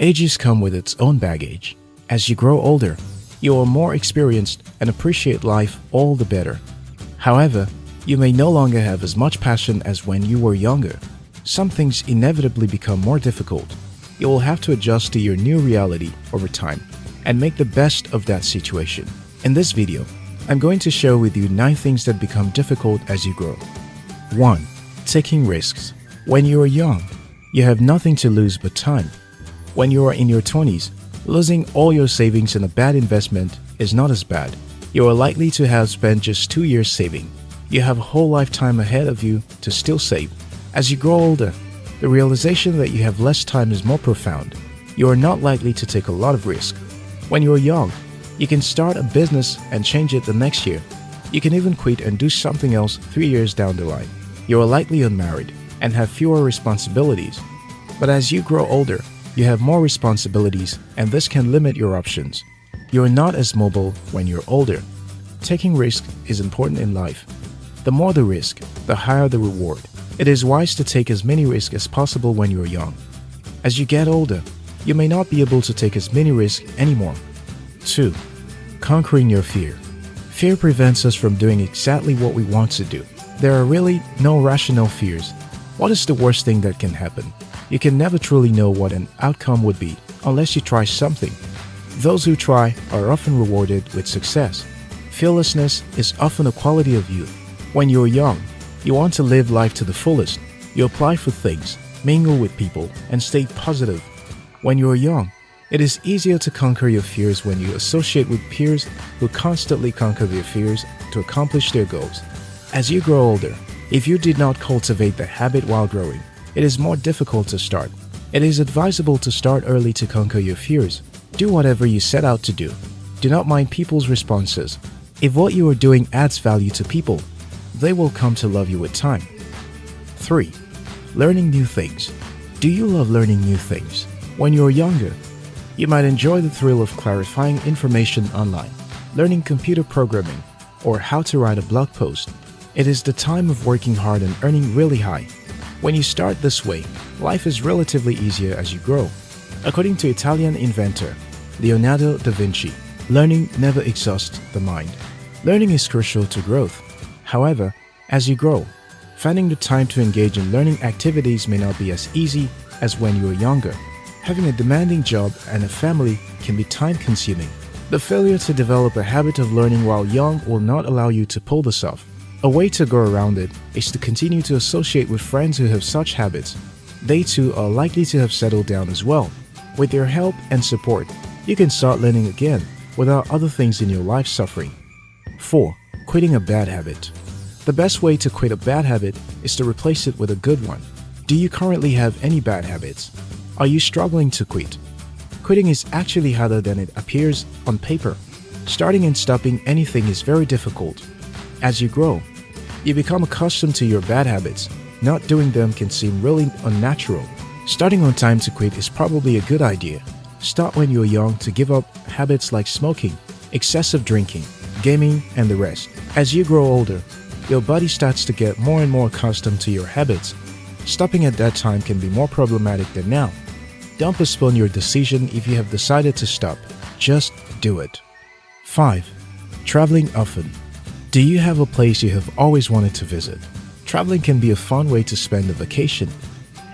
Ages come with its own baggage. As you grow older, you are more experienced and appreciate life all the better. However, you may no longer have as much passion as when you were younger. Some things inevitably become more difficult. You will have to adjust to your new reality over time and make the best of that situation. In this video, I'm going to share with you 9 things that become difficult as you grow. 1. Taking risks. When you are young, you have nothing to lose but time. When you are in your 20s, losing all your savings in a bad investment is not as bad. You are likely to have spent just 2 years saving. You have a whole lifetime ahead of you to still save. As you grow older, the realization that you have less time is more profound. You are not likely to take a lot of risk. When you are young, you can start a business and change it the next year. You can even quit and do something else three years down the line. You are likely unmarried and have fewer responsibilities. But as you grow older, you have more responsibilities and this can limit your options. You are not as mobile when you're older. Taking risk is important in life. The more the risk, the higher the reward. It is wise to take as many risks as possible when you're young. As you get older, you may not be able to take as many risks anymore. 2. Conquering your fear. Fear prevents us from doing exactly what we want to do. There are really no rational fears. What is the worst thing that can happen? You can never truly know what an outcome would be unless you try something. Those who try are often rewarded with success. Fearlessness is often a quality of youth. When you're young, you want to live life to the fullest. You apply for things, mingle with people, and stay positive. When you're young, it is easier to conquer your fears when you associate with peers who constantly conquer their fears to accomplish their goals. As you grow older, if you did not cultivate the habit while growing, it is more difficult to start. It is advisable to start early to conquer your fears. Do whatever you set out to do. Do not mind people's responses. If what you are doing adds value to people, they will come to love you with time. 3. Learning new things. Do you love learning new things? When you're younger, you might enjoy the thrill of clarifying information online, learning computer programming, or how to write a blog post. It is the time of working hard and earning really high. When you start this way, life is relatively easier as you grow. According to Italian inventor Leonardo da Vinci, learning never exhausts the mind. Learning is crucial to growth. However, as you grow, finding the time to engage in learning activities may not be as easy as when you were younger. Having a demanding job and a family can be time-consuming. The failure to develop a habit of learning while young will not allow you to pull this off. A way to go around it is to continue to associate with friends who have such habits. They too are likely to have settled down as well. With their help and support, you can start learning again without other things in your life suffering. 4. Quitting a bad habit. The best way to quit a bad habit is to replace it with a good one. Do you currently have any bad habits? Are you struggling to quit? Quitting is actually harder than it appears on paper. Starting and stopping anything is very difficult. As you grow, you become accustomed to your bad habits. Not doing them can seem really unnatural. Starting on time to quit is probably a good idea. Start when you're young to give up habits like smoking, excessive drinking, gaming, and the rest. As you grow older, your body starts to get more and more accustomed to your habits. Stopping at that time can be more problematic than now. Don't postpone your decision if you have decided to stop. Just do it. 5. Traveling often. Do you have a place you have always wanted to visit? Traveling can be a fun way to spend a vacation.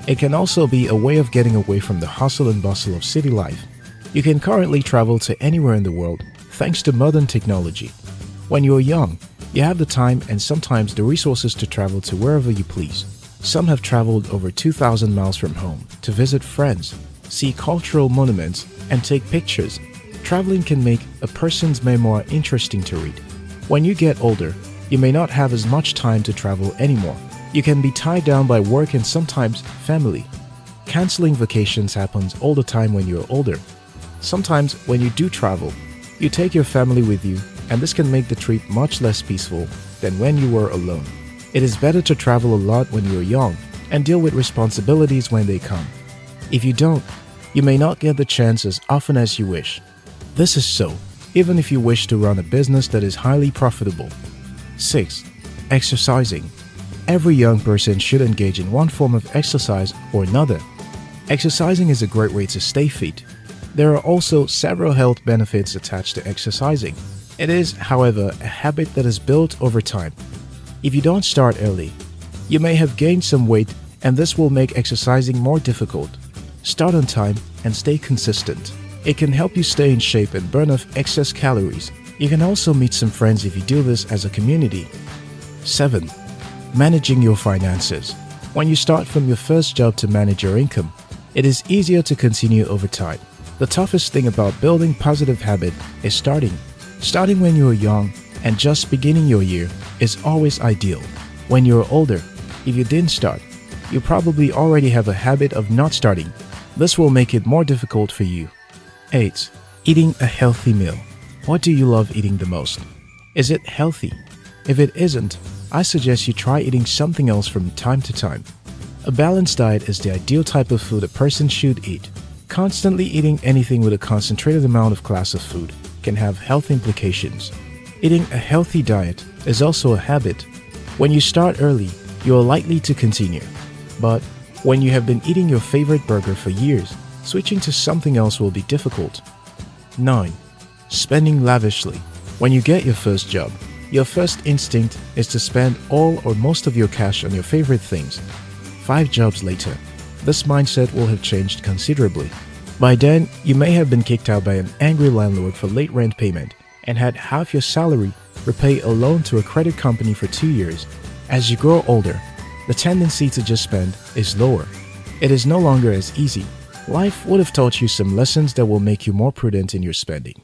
It can also be a way of getting away from the hustle and bustle of city life. You can currently travel to anywhere in the world thanks to modern technology. When you're young, you have the time and sometimes the resources to travel to wherever you please. Some have traveled over 2,000 miles from home to visit friends, see cultural monuments, and take pictures. Traveling can make a person's memoir interesting to read. When you get older, you may not have as much time to travel anymore. You can be tied down by work and sometimes family. Canceling vacations happens all the time when you're older. Sometimes when you do travel, you take your family with you and this can make the trip much less peaceful than when you were alone. It is better to travel a lot when you're young and deal with responsibilities when they come. If you don't, you may not get the chance as often as you wish. This is so, even if you wish to run a business that is highly profitable. 6. Exercising. Every young person should engage in one form of exercise or another. Exercising is a great way to stay fit. There are also several health benefits attached to exercising. It is, however, a habit that is built over time. If you don't start early, you may have gained some weight and this will make exercising more difficult. Start on time and stay consistent. It can help you stay in shape and burn off excess calories. You can also meet some friends if you do this as a community. 7. Managing your finances. When you start from your first job to manage your income, it is easier to continue over time. The toughest thing about building positive habit is starting. Starting when you are young and just beginning your year is always ideal. When you're older, if you didn't start, you probably already have a habit of not starting. This will make it more difficult for you. 8. Eating a healthy meal. What do you love eating the most? Is it healthy? If it isn't, I suggest you try eating something else from time to time. A balanced diet is the ideal type of food a person should eat. Constantly eating anything with a concentrated amount of class of food can have health implications. Eating a healthy diet is also a habit. When you start early, you are likely to continue. But when you have been eating your favorite burger for years, switching to something else will be difficult. 9. Spending lavishly. When you get your first job, your first instinct is to spend all or most of your cash on your favorite things. Five jobs later, this mindset will have changed considerably. By then, you may have been kicked out by an angry landlord for late rent payment and had half your salary repay a loan to a credit company for two years. As you grow older, the tendency to just spend is lower. It is no longer as easy. Life would have taught you some lessons that will make you more prudent in your spending.